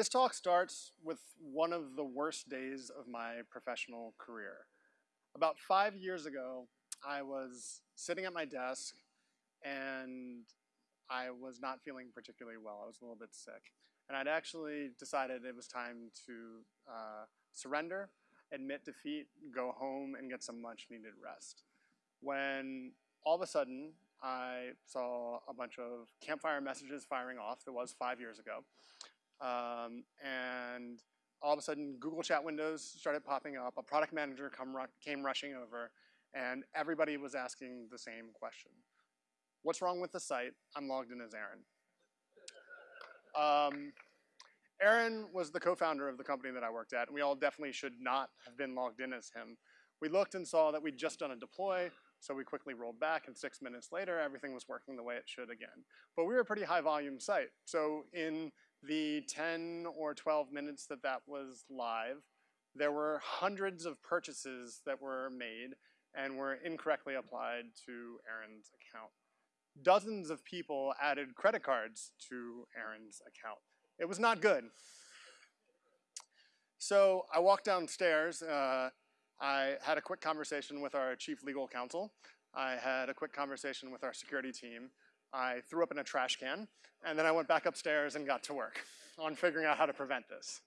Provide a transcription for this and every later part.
This talk starts with one of the worst days of my professional career. About five years ago, I was sitting at my desk and I was not feeling particularly well. I was a little bit sick. And I'd actually decided it was time to uh, surrender, admit defeat, go home, and get some much needed rest. When all of a sudden, I saw a bunch of campfire messages firing off. That was five years ago. Um, and all of a sudden, Google Chat windows started popping up. A product manager ru came rushing over, and everybody was asking the same question. What's wrong with the site? I'm logged in as Aaron. Um, Aaron was the co-founder of the company that I worked at, and we all definitely should not have been logged in as him. We looked and saw that we'd just done a deploy, so we quickly rolled back, and six minutes later, everything was working the way it should again. But we were a pretty high volume site, so in the 10 or 12 minutes that that was live, there were hundreds of purchases that were made and were incorrectly applied to Aaron's account. Dozens of people added credit cards to Aaron's account. It was not good. So I walked downstairs. Uh, I had a quick conversation with our chief legal counsel. I had a quick conversation with our security team. I threw up in a trash can, and then I went back upstairs and got to work on figuring out how to prevent this.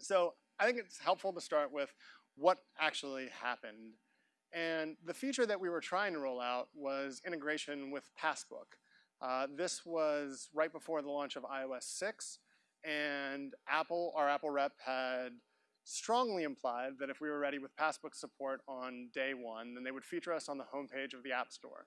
So I think it's helpful to start with what actually happened. And the feature that we were trying to roll out was integration with Passbook. Uh, this was right before the launch of iOS 6, and Apple, our Apple rep, had strongly implied that if we were ready with Passbook support on day one, then they would feature us on the homepage of the App Store.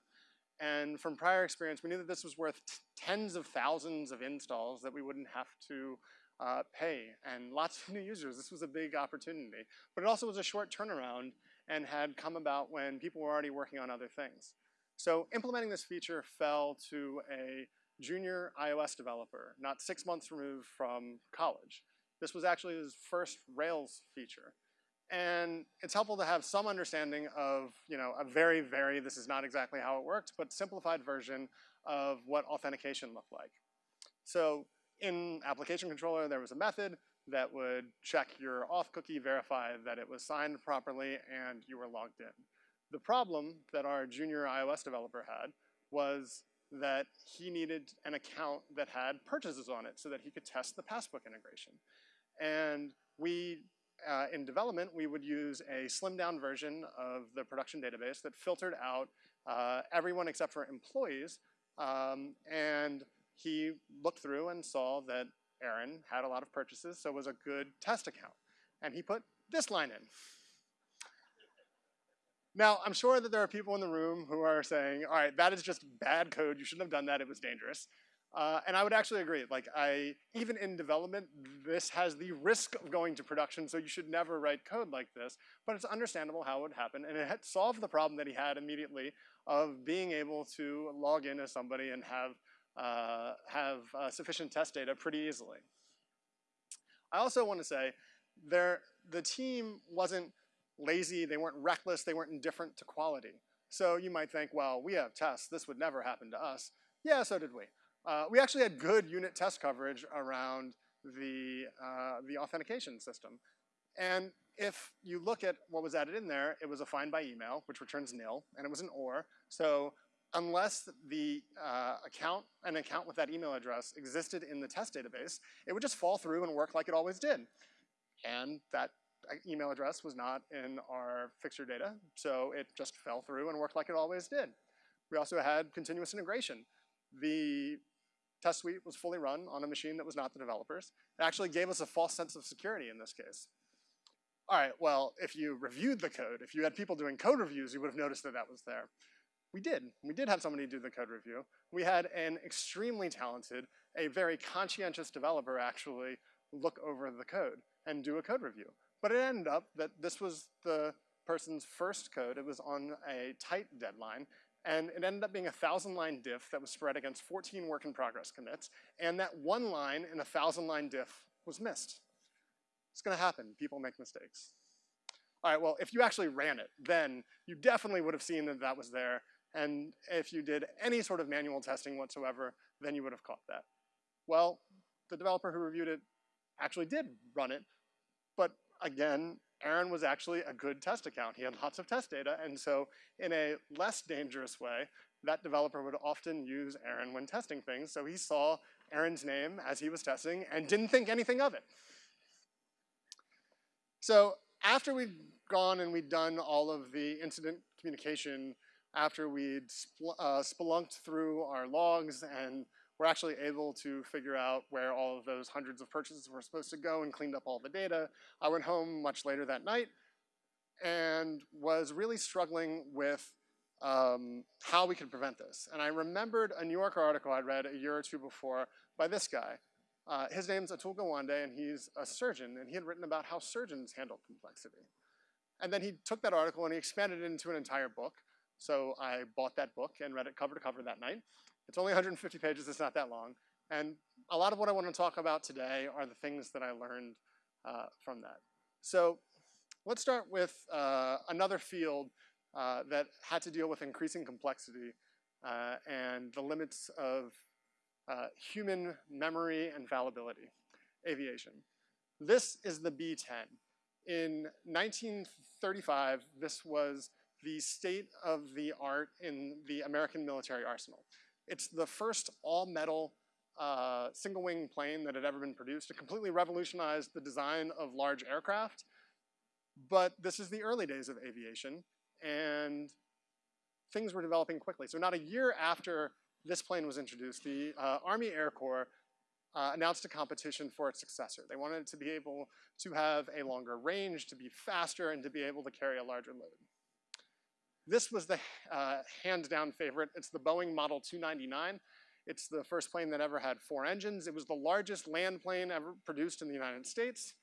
And from prior experience, we knew that this was worth tens of thousands of installs that we wouldn't have to uh, pay and lots of new users. This was a big opportunity. But it also was a short turnaround and had come about when people were already working on other things. So implementing this feature fell to a junior iOS developer, not six months removed from college. This was actually his first Rails feature. And it's helpful to have some understanding of, you know, a very, very, this is not exactly how it worked, but simplified version of what authentication looked like. So in application controller, there was a method that would check your auth cookie, verify that it was signed properly, and you were logged in. The problem that our junior iOS developer had was that he needed an account that had purchases on it so that he could test the Passbook integration. And we uh, in development, we would use a slimmed down version of the production database that filtered out uh, everyone except for employees. Um, and he looked through and saw that Aaron had a lot of purchases, so it was a good test account. And he put this line in. Now, I'm sure that there are people in the room who are saying, all right, that is just bad code. You shouldn't have done that. It was dangerous. Uh, and I would actually agree. Like I, even in development, this has the risk of going to production, so you should never write code like this. But it's understandable how it would happen, and it had solved the problem that he had immediately of being able to log in as somebody and have uh, have uh, sufficient test data pretty easily. I also want to say, there the team wasn't lazy, they weren't reckless, they weren't indifferent to quality. So you might think, well, we have tests, this would never happen to us. Yeah, so did we. Uh, we actually had good unit test coverage around the, uh, the authentication system. And if you look at what was added in there, it was a find by email, which returns nil, and it was an OR. So unless the uh, account, an account with that email address existed in the test database, it would just fall through and work like it always did. And that uh, email address was not in our fixture data, so it just fell through and worked like it always did. We also had continuous integration. The test suite was fully run on a machine that was not the developers. It actually gave us a false sense of security in this case. All right, well, if you reviewed the code, if you had people doing code reviews, you would have noticed that that was there. We did. We did have somebody do the code review. We had an extremely talented, a very conscientious developer actually look over the code and do a code review. But it ended up that this was the person's first code. It was on a tight deadline, and it ended up being a thousand line diff that was spread against 14 work in progress commits, and that one line in a thousand line diff was missed. It's gonna happen, people make mistakes. All right, well, if you actually ran it, then you definitely would have seen that that was there, and if you did any sort of manual testing whatsoever, then you would have caught that. Well, the developer who reviewed it actually did run it, but again, Aaron was actually a good test account. He had lots of test data, and so in a less dangerous way, that developer would often use Aaron when testing things, so he saw Aaron's name as he was testing and didn't think anything of it. So after we'd gone and we'd done all of the incident communication, after we'd spl uh, spelunked through our logs and were actually able to figure out where all of those hundreds of purchases were supposed to go and cleaned up all the data, I went home much later that night and was really struggling with um, how we could prevent this. And I remembered a New Yorker article I'd read a year or two before by this guy. Uh, his name's Atul Gawande, and he's a surgeon, and he had written about how surgeons handle complexity. And then he took that article and he expanded it into an entire book. So I bought that book and read it cover to cover that night. It's only 150 pages, it's not that long. And a lot of what I want to talk about today are the things that I learned uh, from that. So let's start with uh, another field uh, that had to deal with increasing complexity uh, and the limits of uh, human memory and fallibility, aviation. This is the B-10. In 1935, this was the state of the art in the American military arsenal. It's the first all-metal uh, single-wing plane that had ever been produced. It completely revolutionized the design of large aircraft, but this is the early days of aviation, and things were developing quickly. So not a year after this plane was introduced, the uh, Army Air Corps uh, announced a competition for its successor. They wanted it to be able to have a longer range, to be faster, and to be able to carry a larger load. This was the uh, hands-down favorite. It's the Boeing Model 299. It's the first plane that ever had four engines. It was the largest land plane ever produced in the United States.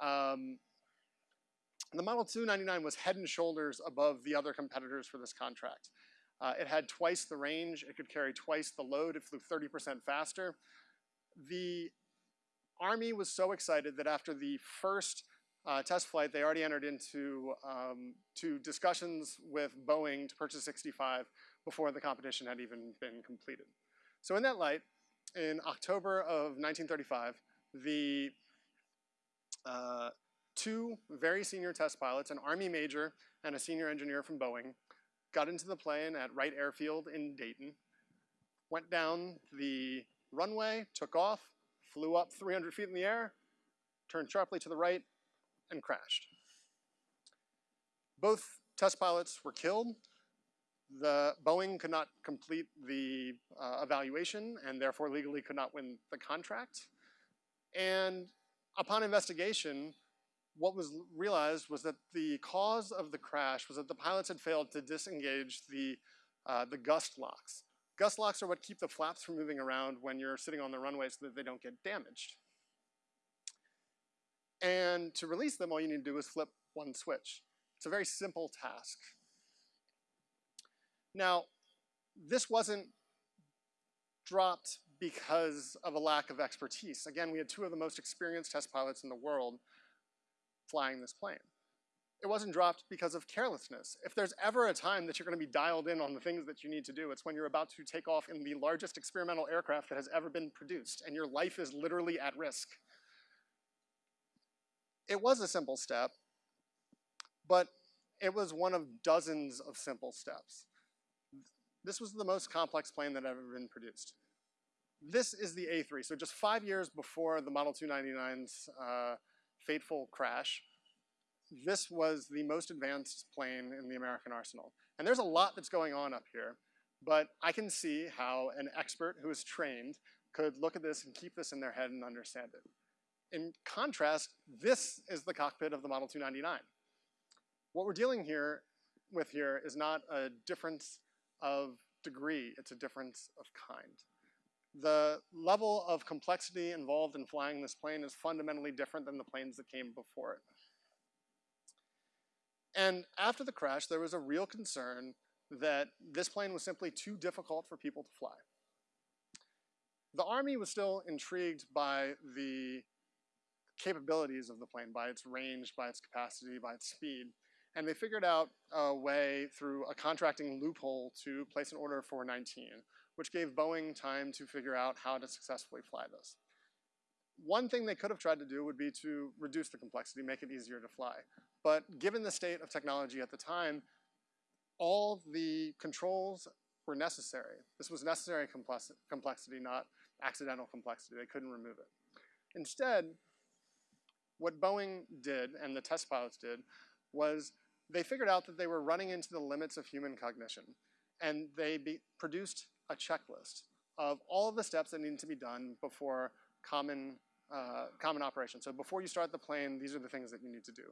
Um, the Model 299 was head and shoulders above the other competitors for this contract. Uh, it had twice the range, it could carry twice the load, it flew 30% faster. The Army was so excited that after the first uh, test flight, they already entered into um, to discussions with Boeing to purchase 65 before the competition had even been completed. So in that light, in October of 1935, the uh, two very senior test pilots, an Army major and a senior engineer from Boeing, got into the plane at Wright Airfield in Dayton, went down the runway, took off, flew up 300 feet in the air, turned sharply to the right, and crashed. Both test pilots were killed. The Boeing could not complete the uh, evaluation and therefore legally could not win the contract. And upon investigation, what was realized was that the cause of the crash was that the pilots had failed to disengage the, uh, the gust locks. Gust locks are what keep the flaps from moving around when you're sitting on the runway so that they don't get damaged. And to release them, all you need to do is flip one switch. It's a very simple task. Now, this wasn't dropped because of a lack of expertise. Again, we had two of the most experienced test pilots in the world flying this plane. It wasn't dropped because of carelessness. If there's ever a time that you're gonna be dialed in on the things that you need to do, it's when you're about to take off in the largest experimental aircraft that has ever been produced, and your life is literally at risk. It was a simple step, but it was one of dozens of simple steps. This was the most complex plane that had ever been produced. This is the A3, so just five years before the Model 299's uh, fateful crash, this was the most advanced plane in the American arsenal. And there's a lot that's going on up here, but I can see how an expert who is trained could look at this and keep this in their head and understand it. In contrast, this is the cockpit of the Model 299. What we're dealing here with here is not a difference of degree, it's a difference of kind. The level of complexity involved in flying this plane is fundamentally different than the planes that came before it. And after the crash, there was a real concern that this plane was simply too difficult for people to fly. The Army was still intrigued by the capabilities of the plane, by its range, by its capacity, by its speed. And they figured out a way through a contracting loophole to place an order for 19, which gave Boeing time to figure out how to successfully fly this. one thing they could have tried to do would be to reduce the complexity, make it easier to fly. But given the state of technology at the time, all the controls were necessary. This was necessary complexity, not accidental complexity. They couldn't remove it. Instead, what Boeing did and the test pilots did was they figured out that they were running into the limits of human cognition. And they be, produced a checklist of all of the steps that need to be done before common, uh, common operation. So before you start the plane, these are the things that you need to do.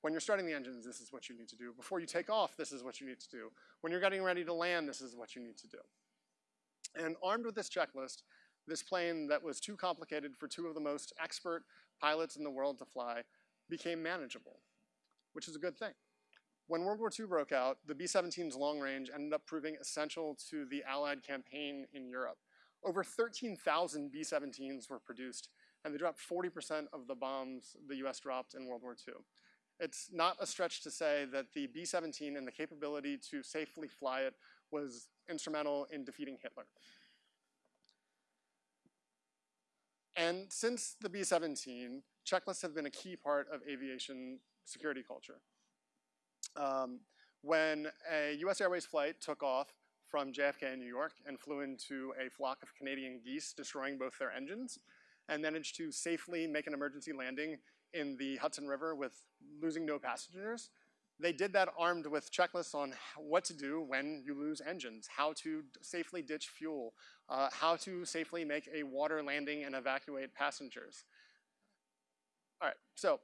When you're starting the engines, this is what you need to do. Before you take off, this is what you need to do. When you're getting ready to land, this is what you need to do. And armed with this checklist, this plane that was too complicated for two of the most expert pilots in the world to fly became manageable, which is a good thing. When World War II broke out, the B-17's long range ended up proving essential to the Allied campaign in Europe. Over 13,000 B-17s were produced, and they dropped 40% of the bombs the US dropped in World War II. It's not a stretch to say that the B-17 and the capability to safely fly it was instrumental in defeating Hitler. And since the B-17, checklists have been a key part of aviation security culture. Um, when a US Airways flight took off from JFK in New York and flew into a flock of Canadian geese, destroying both their engines, and managed to safely make an emergency landing in the Hudson River with losing no passengers, they did that armed with checklists on what to do when you lose engines, how to safely ditch fuel, uh, how to safely make a water landing and evacuate passengers. All right, so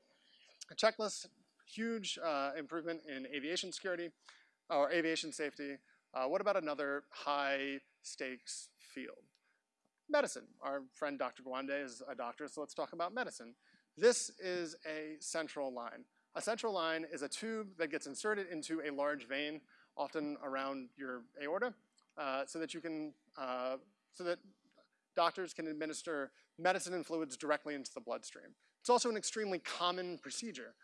a checklist huge uh, improvement in aviation security or aviation safety. Uh, what about another high stakes field? Medicine. Our friend Dr. Gawande is a doctor, so let's talk about medicine. This is a central line. A central line is a tube that gets inserted into a large vein, often around your aorta, uh, so that you can, uh, so that doctors can administer medicine and fluids directly into the bloodstream. It's also an extremely common procedure.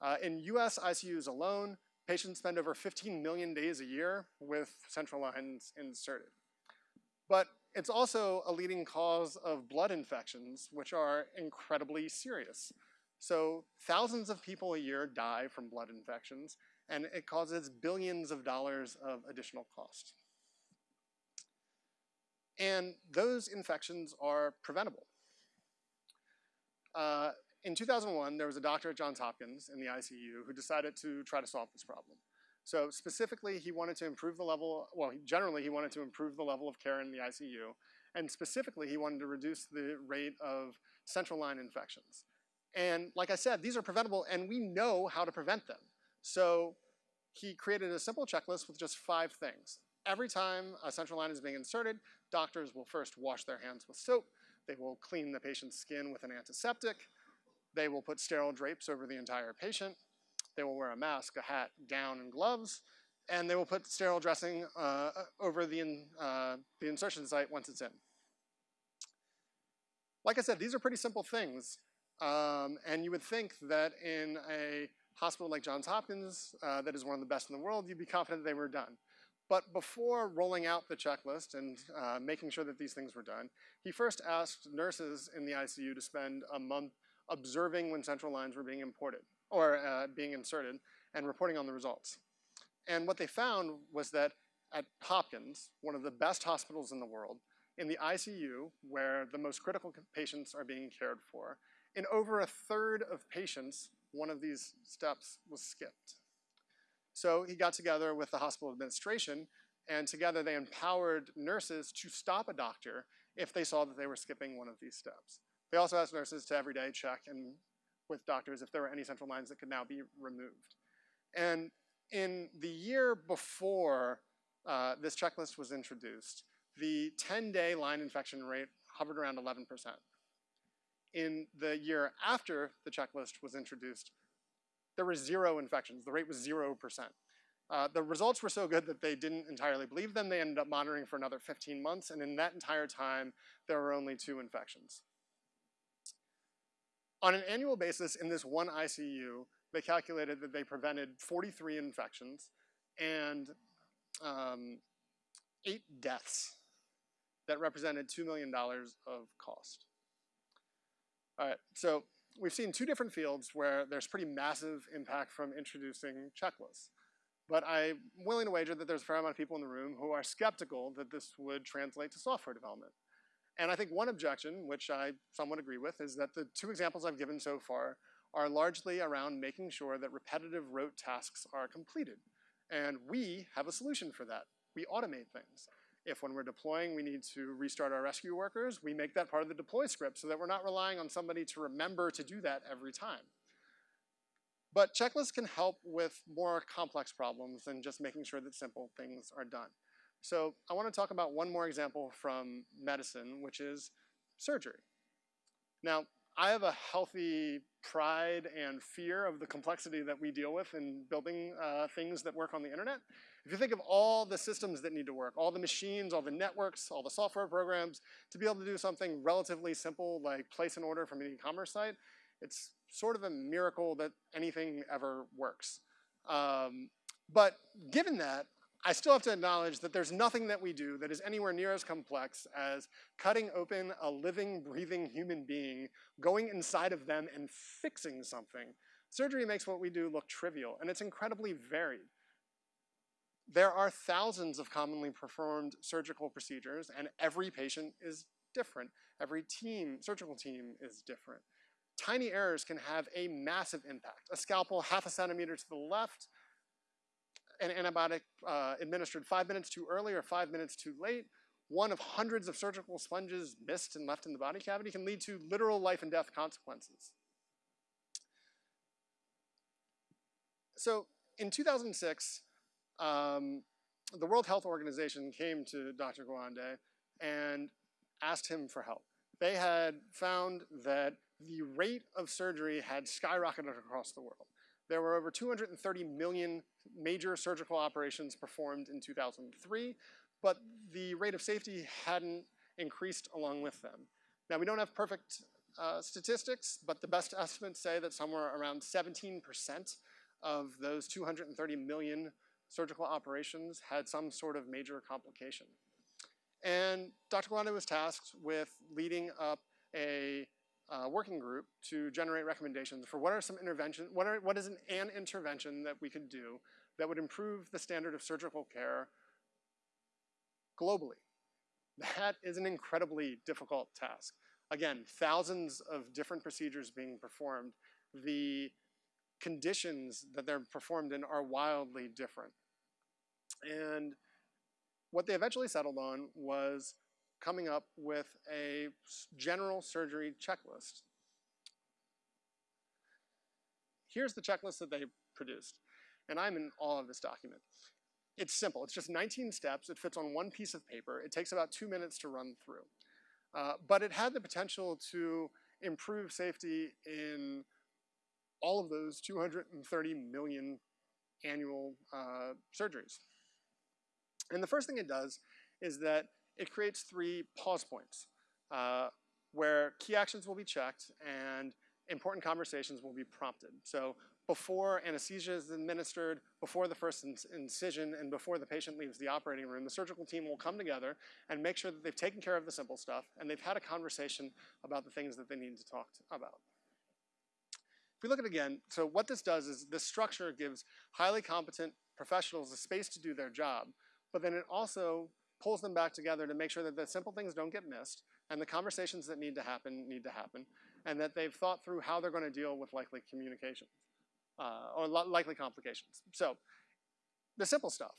Uh, in US ICUs alone, patients spend over 15 million days a year with central lines inserted. But it's also a leading cause of blood infections, which are incredibly serious. So thousands of people a year die from blood infections, and it causes billions of dollars of additional cost. And those infections are preventable. Uh, in 2001, there was a doctor at Johns Hopkins in the ICU who decided to try to solve this problem. So specifically, he wanted to improve the level, well, generally he wanted to improve the level of care in the ICU, and specifically he wanted to reduce the rate of central line infections. And like I said, these are preventable and we know how to prevent them. So he created a simple checklist with just five things. Every time a central line is being inserted, doctors will first wash their hands with soap, they will clean the patient's skin with an antiseptic, they will put sterile drapes over the entire patient. They will wear a mask, a hat, gown, and gloves. And they will put sterile dressing uh, over the, in, uh, the insertion site once it's in. Like I said, these are pretty simple things. Um, and you would think that in a hospital like Johns Hopkins, uh, that is one of the best in the world, you'd be confident they were done. But before rolling out the checklist and uh, making sure that these things were done, he first asked nurses in the ICU to spend a month observing when central lines were being imported or uh, being inserted and reporting on the results. And what they found was that at Hopkins, one of the best hospitals in the world, in the ICU, where the most critical patients are being cared for, in over a third of patients, one of these steps was skipped. So he got together with the hospital administration, and together they empowered nurses to stop a doctor if they saw that they were skipping one of these steps. They also asked nurses to every day check and with doctors if there were any central lines that could now be removed. And in the year before uh, this checklist was introduced, the 10-day line infection rate hovered around 11%. In the year after the checklist was introduced, there were zero infections. The rate was 0%. Uh, the results were so good that they didn't entirely believe them. They ended up monitoring for another 15 months, and in that entire time, there were only two infections. On an annual basis, in this one ICU, they calculated that they prevented 43 infections and um, eight deaths that represented $2 million of cost. All right, so we've seen two different fields where there's pretty massive impact from introducing checklists. But I'm willing to wager that there's a fair amount of people in the room who are skeptical that this would translate to software development. And I think one objection, which I somewhat agree with, is that the two examples I've given so far are largely around making sure that repetitive rote tasks are completed. And we have a solution for that. We automate things. If when we're deploying we need to restart our Resque workers, we make that part of the deploy script so that we're not relying on somebody to remember to do that every time. But checklists can help with more complex problems than just making sure that simple things are done. So I want to talk about one more example from medicine, which is surgery. Now, I have a healthy pride and fear of the complexity that we deal with in building uh, things that work on the internet. If you think of all the systems that need to work, all the machines, all the networks, all the software programs, to be able to do something relatively simple like place an order from an e-commerce site, it's sort of a miracle that anything ever works. Um, but given that, I still have to acknowledge that there's nothing that we do that is anywhere near as complex as cutting open a living, breathing human being, going inside of them and fixing something. Surgery makes what we do look trivial, and it's incredibly varied. There are thousands of commonly performed surgical procedures, and every patient is different. Every team, surgical team is different. Tiny errors can have a massive impact. A scalpel half a centimeter to the left an antibiotic uh, administered five minutes too early or five minutes too late, one of hundreds of surgical sponges missed and left in the body cavity can lead to literal life and death consequences. So in 2006, um, the World Health Organization came to Dr. Gawande and asked him for help. They had found that the rate of surgery had skyrocketed across the world. There were over 230 million major surgical operations performed in 2003, but the rate of safety hadn't increased along with them. Now, we don't have perfect uh, statistics, but the best estimates say that somewhere around 17% of those 230 million surgical operations had some sort of major complication. And Dr. Gawande was tasked with leading up a uh, working group to generate recommendations for what are some intervention, what, what is an, an intervention that we could do that would improve the standard of surgical care globally. That is an incredibly difficult task. Again, thousands of different procedures being performed. The conditions that they're performed in are wildly different. And what they eventually settled on was coming up with a general surgery checklist. Here's the checklist that they produced, and I'm in awe of this document. It's simple, it's just 19 steps, it fits on one piece of paper, it takes about two minutes to run through. Uh, but it had the potential to improve safety in all of those 230 million annual uh, surgeries. And the first thing it does is that it creates three pause points uh, where key actions will be checked and important conversations will be prompted. So before anesthesia is administered, before the first incision, and before the patient leaves the operating room, the surgical team will come together and make sure that they've taken care of the simple stuff and they've had a conversation about the things that they need to talk about. We look at it again, so what this does is this structure gives highly competent professionals a space to do their job, but then it also pulls them back together to make sure that the simple things don't get missed and the conversations that need to happen need to happen and that they've thought through how they're going to deal with likely communications uh, or likely complications. So the simple stuff.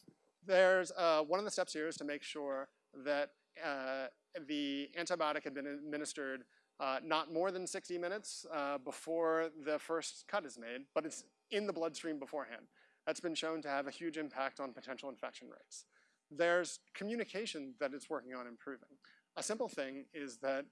There's uh, one of the steps here is to make sure that uh, the antibiotic had been administered uh, not more than 60 minutes uh, before the first cut is made, but it's in the bloodstream beforehand. That's been shown to have a huge impact on potential infection rates there's communication that it's working on improving. A simple thing is that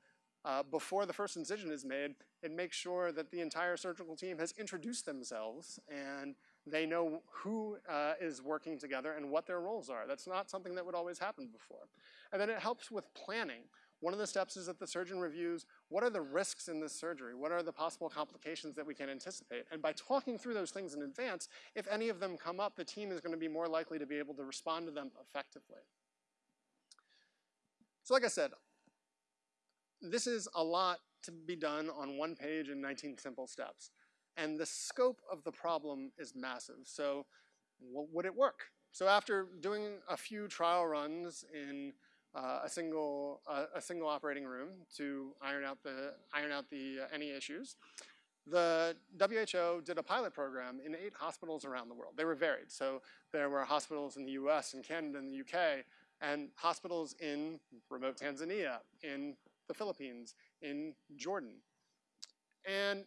uh, before the first incision is made, it makes sure that the entire surgical team has introduced themselves and they know who uh, is working together and what their roles are. That's not something that would always happen before. And then it helps with planning. One of the steps is that the surgeon reviews what are the risks in this surgery? What are the possible complications that we can anticipate? And by talking through those things in advance, if any of them come up, the team is going to be more likely to be able to respond to them effectively. So like I said, this is a lot to be done on one page in 19 simple steps. And the scope of the problem is massive. So would it work? So after doing a few trial runs in uh, a single uh, a single operating room to iron out the iron out the uh, any issues, the WHO did a pilot program in eight hospitals around the world. They were varied. So there were hospitals in the US and Canada and the UK, and hospitals in remote Tanzania, in the Philippines, in Jordan. And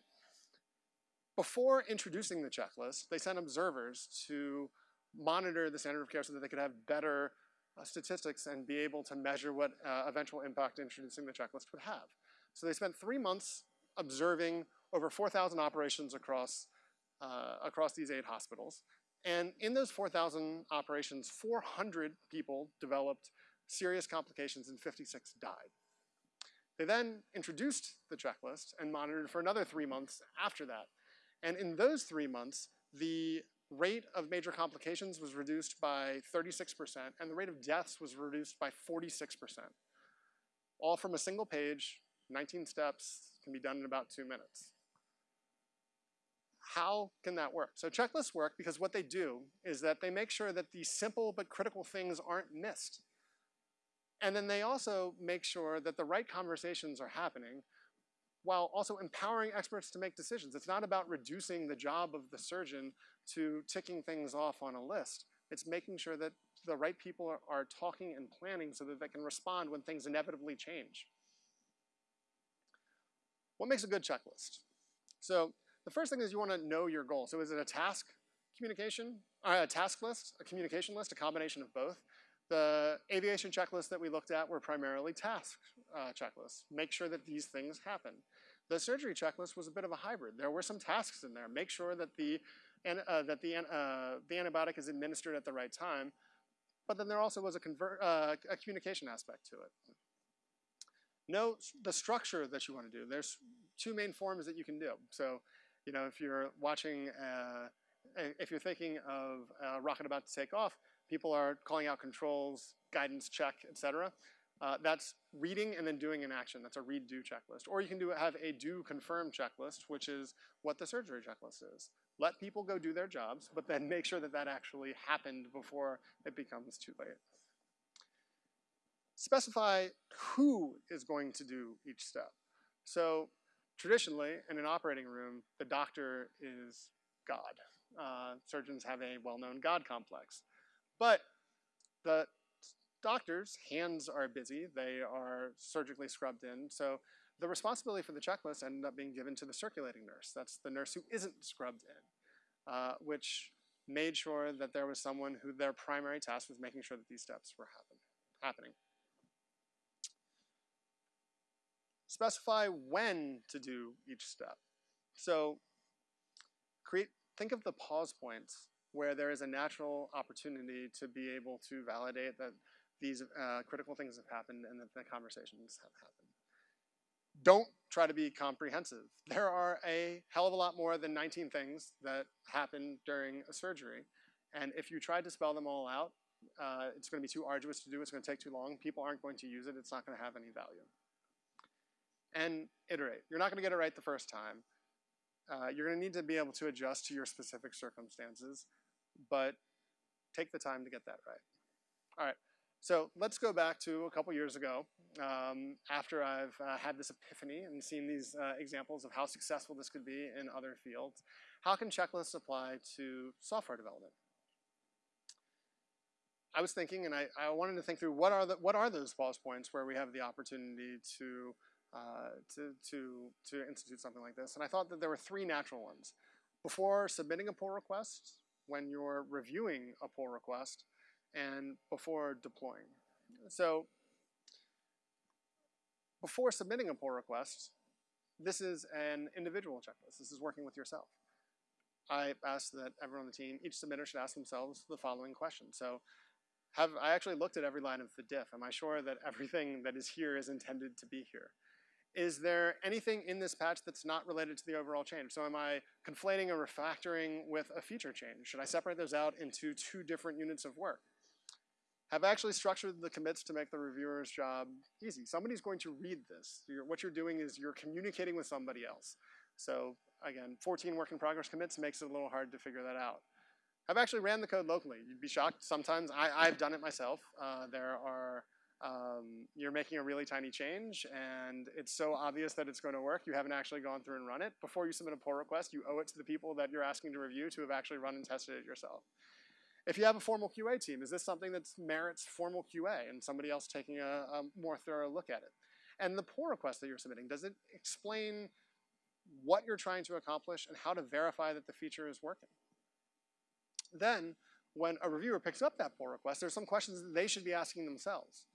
before introducing the checklist, they sent observers to monitor the standard of care so that they could have better uh, statistics and be able to measure what uh, eventual impact introducing the checklist would have. So they spent three months observing over 4,000 operations across, uh, across these eight hospitals. And in those 4,000 operations, 400 people developed serious complications and 56 died. They then introduced the checklist and monitored for another three months after that. And in those three months, the rate of major complications was reduced by 36%, and the rate of deaths was reduced by 46%. All from a single page, 19 steps, can be done in about two minutes. How can that work? So checklists work because what they do is that they make sure that these simple but critical things aren't missed. And then they also make sure that the right conversations are happening while also empowering experts to make decisions. It's not about reducing the job of the surgeon to ticking things off on a list. It's making sure that the right people are, are talking and planning so that they can respond when things inevitably change. What makes a good checklist? So the first thing is you want to know your goal. So is it a task communication, uh, a task list, a communication list, a combination of both? The aviation checklists that we looked at were primarily task uh, checklists. Make sure that these things happen. The surgery checklist was a bit of a hybrid. There were some tasks in there. Make sure that the, uh, that the, uh, the antibiotic is administered at the right time, but then there also was a, convert, uh, a communication aspect to it. Know the structure that you want to do. There's two main forms that you can do. So, you know, if you're watching, uh, if you're thinking of a rocket about to take off, people are calling out controls, guidance check, etc. Uh, that's reading and then doing an action. That's a read-do checklist. Or you can do have a do-confirm checklist, which is what the surgery checklist is. Let people go do their jobs, but then make sure that that actually happened before it becomes too late. Specify who is going to do each step. So traditionally, in an operating room, the doctor is God. Uh, surgeons have a well-known God complex. But the doctors' hands are busy. They are surgically scrubbed in. So the responsibility for the checklist ended up being given to the circulating nurse. That's the nurse who isn't scrubbed in, uh, which made sure that there was someone who their primary task was making sure that these steps were happen, happening. Specify when to do each step. So create, think of the pause points where there is a natural opportunity to be able to validate that these uh, critical things have happened and that the conversations have happened. Don't try to be comprehensive. There are a hell of a lot more than 19 things that happen during a surgery. And if you try to spell them all out, uh, it's going to be too arduous to do. It's going to take too long. People aren't going to use it. It's not going to have any value. And iterate. You're not going to get it right the first time. Uh, you're going to need to be able to adjust to your specific circumstances but take the time to get that right. All right, so let's go back to a couple years ago um, after I've uh, had this epiphany and seen these uh, examples of how successful this could be in other fields. How can checklists apply to software development? I was thinking, and I, I wanted to think through what are the what are those pause points where we have the opportunity to uh, to to to institute something like this, and I thought that there were three natural ones. Before submitting a pull request, when you're reviewing a pull request and before deploying. So before submitting a pull request, this is an individual checklist. This is working with yourself. I ask that everyone on the team, each submitter should ask themselves the following question. So have I actually looked at every line of the diff? Am I sure that everything that is here is intended to be here? is there anything in this patch that's not related to the overall change? So am I conflating a refactoring with a feature change? Should I separate those out into two different units of work? Have actually structured the commits to make the reviewer's job easy. Somebody's going to read this. You're, what you're doing is you're communicating with somebody else. So again, 14 work in progress commits makes it a little hard to figure that out. I've actually ran the code locally. You'd be shocked sometimes. I, have done it myself. Uh, there are, um, you're making a really tiny change and it's so obvious that it's going to work, you haven't actually gone through and run it. Before you submit a pull request, you owe it to the people that you're asking to review to have actually run and tested it yourself. If you have a formal QA team, is this something that merits formal QA and somebody else taking a, a more thorough look at it? And the pull request that you're submitting, does it explain what you're trying to accomplish and how to verify that the feature is working? Then, when a reviewer picks up that pull request, there's some questions that they should be asking themselves.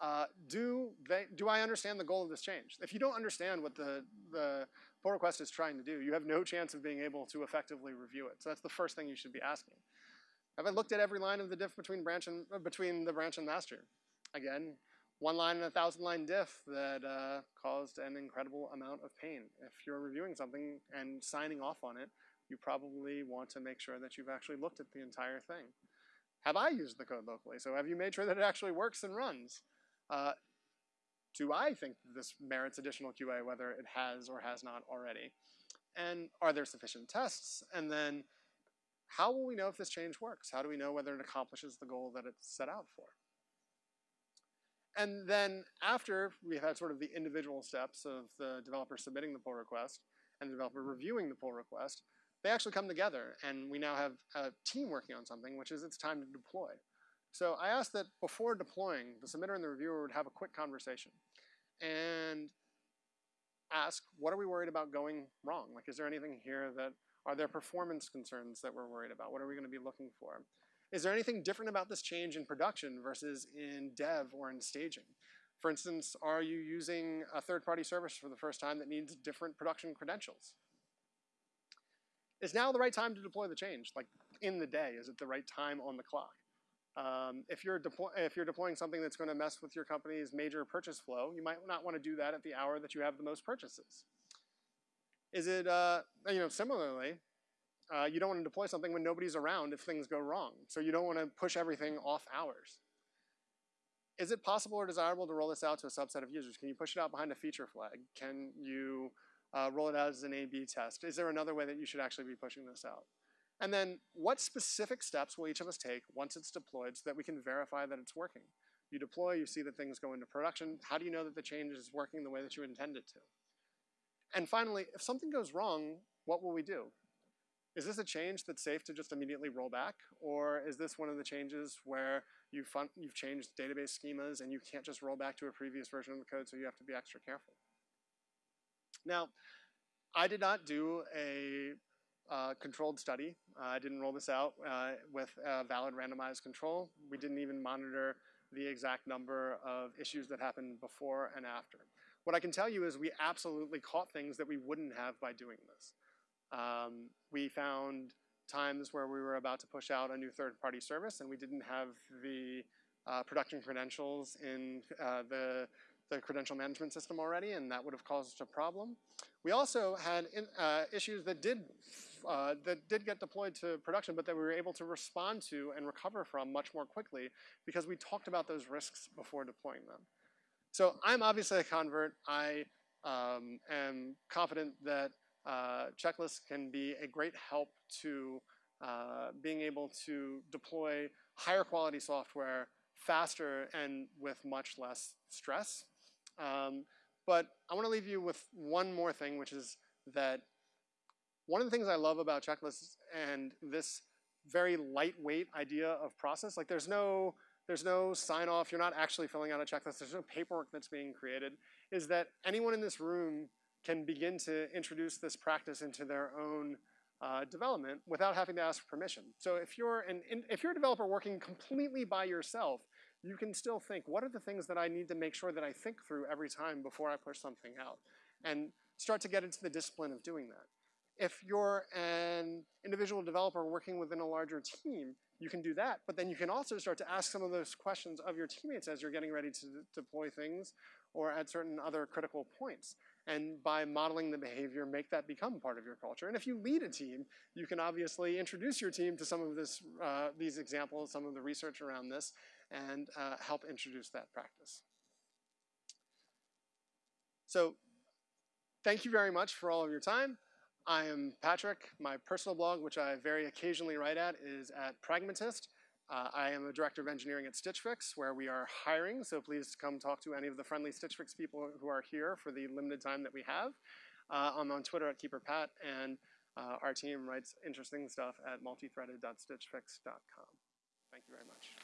Uh, do, they, do I understand the goal of this change? If you don't understand what the, the pull request is trying to do, you have no chance of being able to effectively review it. So that's the first thing you should be asking. Have I looked at every line of the diff between branch and uh, between the branch and master? Again, one line in a thousand line diff that uh, caused an incredible amount of pain. If you're reviewing something and signing off on it, you probably want to make sure that you've actually looked at the entire thing. Have I used the code locally? So have you made sure that it actually works and runs? Uh, do I think this merits additional QA, whether it has or has not already? And are there sufficient tests? And then how will we know if this change works? How do we know whether it accomplishes the goal that it's set out for? And then after we've had sort of the individual steps of the developer submitting the pull request and the developer reviewing the pull request, they actually come together and we now have a team working on something, which is it's time to deploy. So I asked that before deploying, the submitter and the reviewer would have a quick conversation and ask, what are we worried about going wrong? Like, is there anything here that, are there performance concerns that we're worried about? What are we gonna be looking for? Is there anything different about this change in production versus in dev or in staging? For instance, are you using a third-party service for the first time that needs different production credentials? Is now the right time to deploy the change? Like in the day, is it the right time on the clock? Um, if, you're if you're deploying something that's going to mess with your company's major purchase flow, you might not want to do that at the hour that you have the most purchases. Is it, uh, you know, similarly, uh, you don't want to deploy something when nobody's around if things go wrong. So you don't want to push everything off hours. Is it possible or desirable to roll this out to a subset of users? Can you push it out behind a feature flag? Can you uh, roll it out as an A-B test? Is there another way that you should actually be pushing this out? And then what specific steps will each of us take once it's deployed so that we can verify that it's working? You deploy, you see that things go into production. How do you know that the change is working the way that you intend it to? And finally, if something goes wrong, what will we do? Is this a change that's safe to just immediately roll back? Or is this one of the changes where you've, you've changed database schemas and you can't just roll back to a previous version of the code, so you have to be extra careful? Now, I did not do a uh, controlled study. Uh, I didn't roll this out uh, with a valid randomized control. We didn't even monitor the exact number of issues that happened before and after. What I can tell you is we absolutely caught things that we wouldn't have by doing this. Um, we found times where we were about to push out a new third-party service and we didn't have the uh, production credentials in uh, the the credential management system already, and that would have caused a problem. We also had in, uh, issues that did uh, that did get deployed to production, but that we were able to respond to and recover from much more quickly because we talked about those risks before deploying them. So I'm obviously a convert. I um, am confident that uh, checklists can be a great help to uh, being able to deploy higher quality software faster and with much less stress. Um, but I want to leave you with one more thing, which is that one of the things I love about checklists and this very lightweight idea of process, like there's no, there's no sign off, you're not actually filling out a checklist, there's no paperwork that's being created, is that anyone in this room can begin to introduce this practice into their own uh, development without having to ask permission. So if you're, an, if you're a developer working completely by yourself, you can still think, what are the things that I need to make sure that I think through every time before I push something out? And start to get into the discipline of doing that. If you're an individual developer working within a larger team, you can do that, but then you can also start to ask some of those questions of your teammates as you're getting ready to deploy things or at certain other critical points. and by modeling the behavior, make that become part of your culture. And if you lead a team, you can obviously introduce your team to some of this, uh, these examples, some of the research around this, and uh, help introduce that practice. So thank you very much for all of your time. I am Patrick. My personal blog, which I very occasionally write at, is at Pragmatist. Uh, I am a director of engineering at Stitch Fix, where we are hiring, so please come talk to any of the friendly Stitch Fix people who are here for the limited time that we have. Uh, I'm on Twitter at KeeperPat, and uh, our team writes interesting stuff at multithreaded.stitchfix.com. Thank you very much.